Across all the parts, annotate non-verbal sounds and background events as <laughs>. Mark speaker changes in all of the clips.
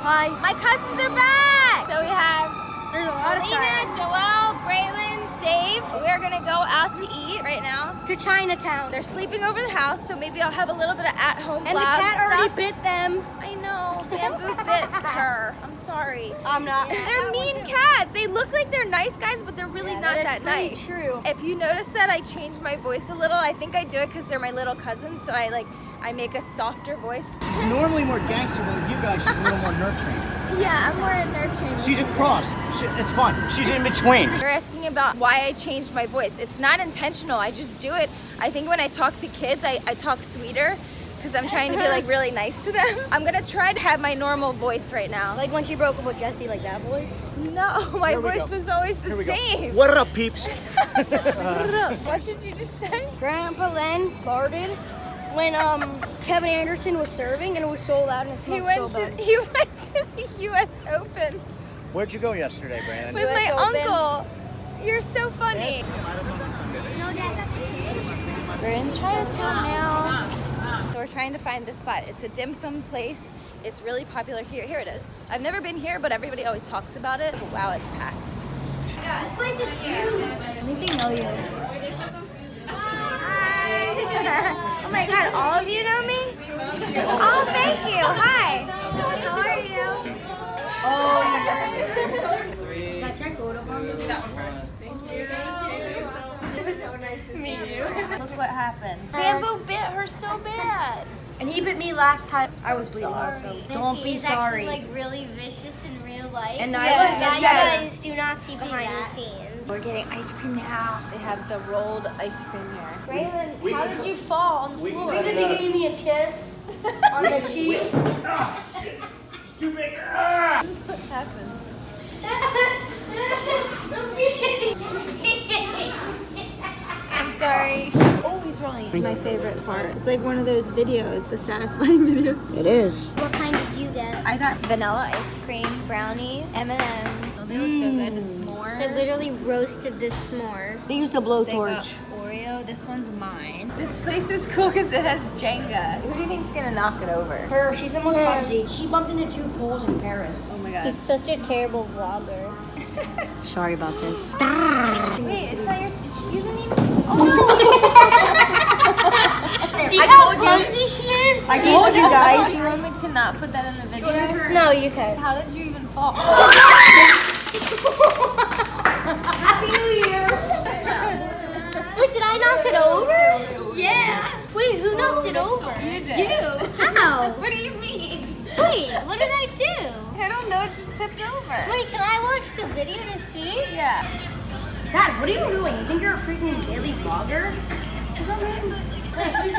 Speaker 1: Hi.
Speaker 2: My cousins are back. So we have
Speaker 1: There's a lot of
Speaker 2: Lena. Joelle, Braylon, Dave. We're gonna go out to eat right now.
Speaker 1: To Chinatown.
Speaker 2: They're sleeping over the house, so maybe I'll have a little bit of at-home
Speaker 1: and the cat already
Speaker 2: stuff.
Speaker 1: bit them.
Speaker 2: I know, bamboo bit her. I'm sorry.
Speaker 1: I'm not.
Speaker 2: They're mean cats. They look like they're nice guys, but they're really
Speaker 1: Yeah,
Speaker 2: not
Speaker 1: that
Speaker 2: that, nice.
Speaker 1: true.
Speaker 2: If you notice that I changed my voice a little, I think I do it because they're my little cousins, so I like I make a softer voice.
Speaker 3: She's normally more gangster, but with you guys, she's a little more nurturing. <laughs>
Speaker 2: Yeah, I'm more nurturing.
Speaker 3: She's a cross. She, it's fun. She's in between.
Speaker 2: They're asking about why I changed my voice. It's not intentional. I just do it. I think when I talk to kids, I, I talk sweeter because I'm trying to be like really nice to them. <laughs> I'm gonna try to have my normal voice right now.
Speaker 1: Like when she broke up with Jesse, like that voice.
Speaker 2: no, <laughs> my voice
Speaker 3: go.
Speaker 2: was always the
Speaker 3: Here we go.
Speaker 2: same.
Speaker 3: What up, peeps?
Speaker 2: What did you just say?
Speaker 1: Grandpa Len farted when um Kevin Anderson was serving and it was so loud and it
Speaker 2: He went
Speaker 1: so
Speaker 2: to
Speaker 1: bad.
Speaker 2: he <laughs> went to the U.S. Open
Speaker 3: Where'd you go yesterday, Brandon?
Speaker 2: with my
Speaker 1: Open.
Speaker 2: uncle. You're so funny. We're in Chinatown now. So we're trying to find this spot. It's a dim sum place. It's really popular here. Here it is. I've never been here, but everybody always talks about it. But wow, it's packed.
Speaker 1: This place is huge. I think they know you.
Speaker 2: Hi. oh my god, all of you know me? Oh, thank you. Hi. How are you?
Speaker 1: Oh. Got your photo from me.
Speaker 2: Look what happened. Bamboo bit her so bad.
Speaker 1: And he bit me last time. I was bleeding also. Don't be
Speaker 4: is
Speaker 1: sorry.
Speaker 4: actually like really vicious in real life.
Speaker 1: And
Speaker 4: You
Speaker 1: I-
Speaker 4: guys,
Speaker 1: yeah.
Speaker 4: guys do not see behind the scenes.
Speaker 2: We're getting ice cream now. They have the rolled ice cream here. Braylon, how did you fall on the floor?
Speaker 1: Because he gave me a kiss on the <laughs> cheek.
Speaker 3: Ah, shit. It's too big. Ah!
Speaker 2: What happened? I'm sorry. Oh, he's rolling. It's my favorite part. It's like one of those videos, the satisfying <laughs> videos.
Speaker 1: It is.
Speaker 4: What kind did you get?
Speaker 2: I got vanilla ice cream, brownies, M&M's. They look so good. The mm. s'mores.
Speaker 4: I literally roasted this s'more.
Speaker 1: They used the
Speaker 2: They got
Speaker 1: blowtorch.
Speaker 2: Oreo. This one's mine. This place is cool because it has Jenga. Who do you think's gonna knock it over?
Speaker 1: Her, she's the most clumsy. She bumped into two poles in Paris.
Speaker 2: Oh my god.
Speaker 4: He's such a terrible vlogger. <laughs>
Speaker 1: Sorry about this.
Speaker 2: Wait, it's not your. You didn't even. Oh <laughs>
Speaker 4: See how clumsy she is?
Speaker 1: I told you
Speaker 2: no! <laughs>
Speaker 1: guys.
Speaker 2: Do you want me to not put that in the video?
Speaker 4: No, you can.
Speaker 2: How did you even fall? <laughs> <laughs>
Speaker 1: Happy New Year.
Speaker 4: Wait, did I knock it over? Yeah. Wait, who knocked it over?
Speaker 2: You did.
Speaker 4: You.
Speaker 1: How?
Speaker 2: What do you mean?
Speaker 4: Wait, what did I do?
Speaker 2: I don't know. It just tipped over.
Speaker 4: Wait, can I watch the video to see?
Speaker 2: Yeah.
Speaker 1: Dad, what are you doing? You think you're a freaking daily vlogger? Or something? Wait, can you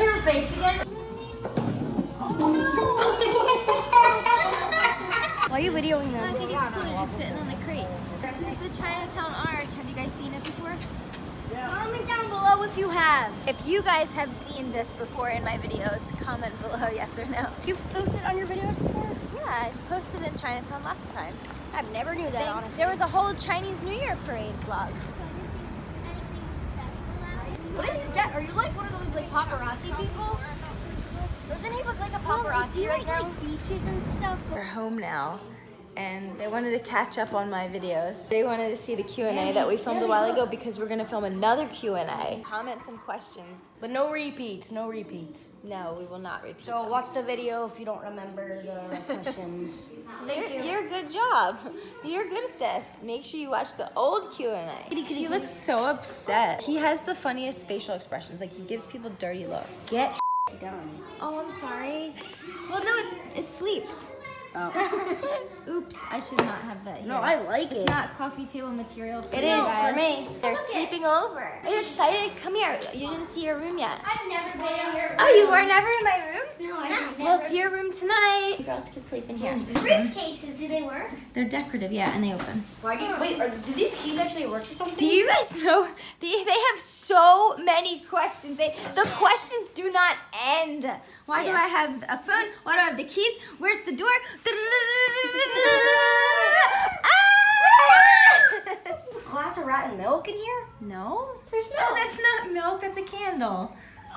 Speaker 1: Why are you
Speaker 2: I think it's cool. They're just sitting on the crates. This is the Chinatown Arch. Have you guys seen it before?
Speaker 1: Comment down below if you have.
Speaker 2: If you guys have seen this before in my videos, comment below <laughs> yes or no.
Speaker 1: You've posted on your videos before?
Speaker 2: Yeah, I've posted in Chinatown lots of times.
Speaker 1: I've never knew that,
Speaker 2: They-
Speaker 1: honestly.
Speaker 2: there was a whole Chinese New Year parade vlog.
Speaker 1: What is that? Are you like one of those like paparazzi people? Doesn't he look like a paparazzi
Speaker 4: do you
Speaker 1: right
Speaker 4: like,
Speaker 1: now?
Speaker 4: like beaches and stuff?
Speaker 2: We're home now, and they wanted to catch up on my videos. They wanted to see the Q&A that we filmed a while ago because we're gonna film another Q&A. Comment some questions.
Speaker 1: But no repeats, no repeats.
Speaker 2: No, we will not repeat.
Speaker 1: So watch the video if you don't remember the questions. <laughs>
Speaker 2: Thank You're, you're a good job. You're good at this. Make sure you watch the old Q&A. He looks so upset. He has the funniest facial expressions. Like he gives people dirty looks.
Speaker 1: Get <laughs> done.
Speaker 2: Oh, I'm sorry. Well, no, it's it's bleeped.
Speaker 1: Oh.
Speaker 2: Oops, I should not have that here.
Speaker 1: No, I like it.
Speaker 2: It's not coffee table material for
Speaker 1: It
Speaker 2: you
Speaker 1: is
Speaker 2: guys.
Speaker 1: for me.
Speaker 2: They're sleeping over. Are you excited? Come here. You didn't see your room yet.
Speaker 4: I've never been in your room.
Speaker 2: Oh, you were never in my room?
Speaker 4: No, I haven't.
Speaker 2: Well, it's your room tonight. You girls can sleep in here.
Speaker 4: Briefcases, do they work?
Speaker 2: They're decorative, yeah, and they open.
Speaker 1: Why do you, wait, are, do these keys actually work for something?
Speaker 2: Do you guys know they, they have so many questions? They the questions do not end. Why do I have a phone? Why do I have the keys? Where's the door?
Speaker 1: Glass of rotten milk in here?
Speaker 2: no, there's no. Oh, that's not milk. That's a candle. <laughs>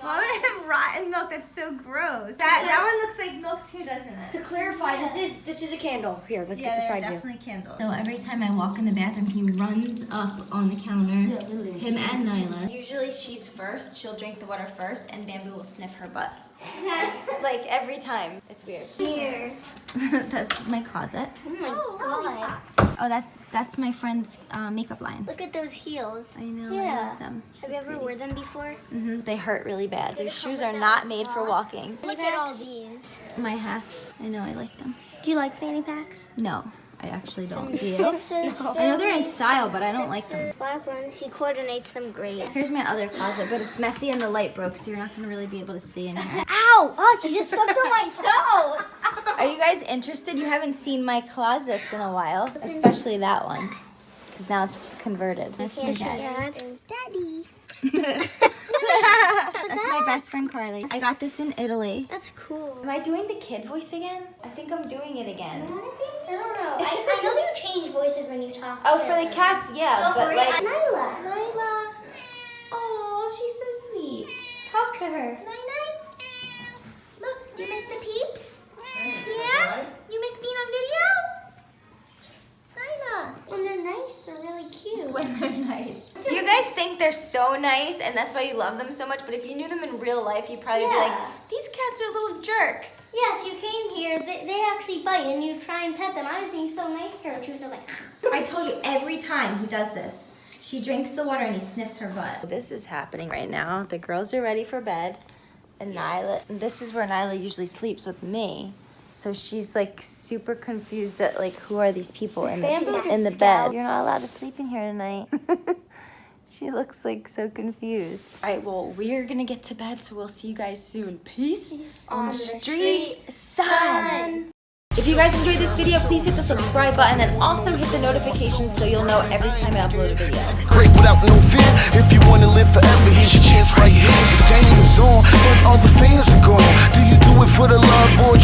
Speaker 2: Why would I have rotten milk? That's so gross. That that one looks like milk too, doesn't it?
Speaker 1: To clarify, this is this is a candle. Here, let's get the
Speaker 2: they're
Speaker 1: side view.
Speaker 2: definitely candles. So every time I walk in the bathroom, he runs up on the counter. Him and Nyla. Usually she's first. She'll drink the water first, and Bamboo will sniff her butt. <laughs> like every time. It's weird.
Speaker 4: Here. <laughs>
Speaker 2: that's my closet.
Speaker 4: Oh my god.
Speaker 2: Oh, that's that's my friend's uh, makeup line.
Speaker 4: Look at those heels.
Speaker 2: I know. I
Speaker 4: Yeah.
Speaker 2: love them.
Speaker 4: Have you ever worn them before?
Speaker 2: hmm They hurt really bad. Their shoes are not made for walking.
Speaker 4: Look at all these.
Speaker 2: My hats. I know. I like them.
Speaker 4: Do you like fanny packs?
Speaker 2: No, I actually don't. Do you?
Speaker 4: Sixes.
Speaker 2: I know they're in style, but I don't like them.
Speaker 4: Black ones. He coordinates them great.
Speaker 2: Here's my other closet, but it's messy and the light broke, so you're not gonna really be able to see in here. <laughs>
Speaker 4: Ow! Oh, she just stepped on my <laughs> toe.
Speaker 2: Are you guys interested? You haven't seen my closets in a while, especially that one, because now it's converted. That's my dad.
Speaker 4: Daddy. <laughs>
Speaker 2: That's my best friend Carly. I got this in Italy.
Speaker 4: That's cool.
Speaker 2: Am I doing the kid voice again? I think I'm doing it again.
Speaker 4: I don't know. I, I know you change voices when you talk.
Speaker 2: Oh,
Speaker 4: to
Speaker 2: for the cats, yeah,
Speaker 4: Don't
Speaker 2: but
Speaker 4: worry,
Speaker 2: like.
Speaker 4: Nyla.
Speaker 2: Nyla. Oh, she's so sweet. Talk to her.
Speaker 4: Night Look, do you miss the peeps? Yeah? You miss being on video? Nyla. When they're nice, they're really cute.
Speaker 2: When they're nice. You guys think they're so nice, and that's why you love them so much. But if you knew them in real life, you'd probably be like, "These cats are little jerks."
Speaker 4: Yeah, if you came here, they, they actually bite and you try and pet them. I was being so nice to her. and She was like,
Speaker 2: I told you every time he does this. She drinks the water and he sniffs her butt. This is happening right now. The girls are ready for bed. And Nyla, and this is where Nyla usually sleeps with me. So she's like super confused at like who are these people in the in the bed. You're not allowed to sleep in here tonight. <laughs> She looks like so confused. All right, well, we're gonna get to bed, so we'll see you guys soon. Peace, Peace on, the streets, street, sun. If you guys enjoyed this video, please hit the subscribe button and also hit the notification so you'll know every time I upload a video.
Speaker 5: Great without no fear, if you wanna live forever, here's your chance right here. The game is on, but all the fans are gone. Do you do it for the love or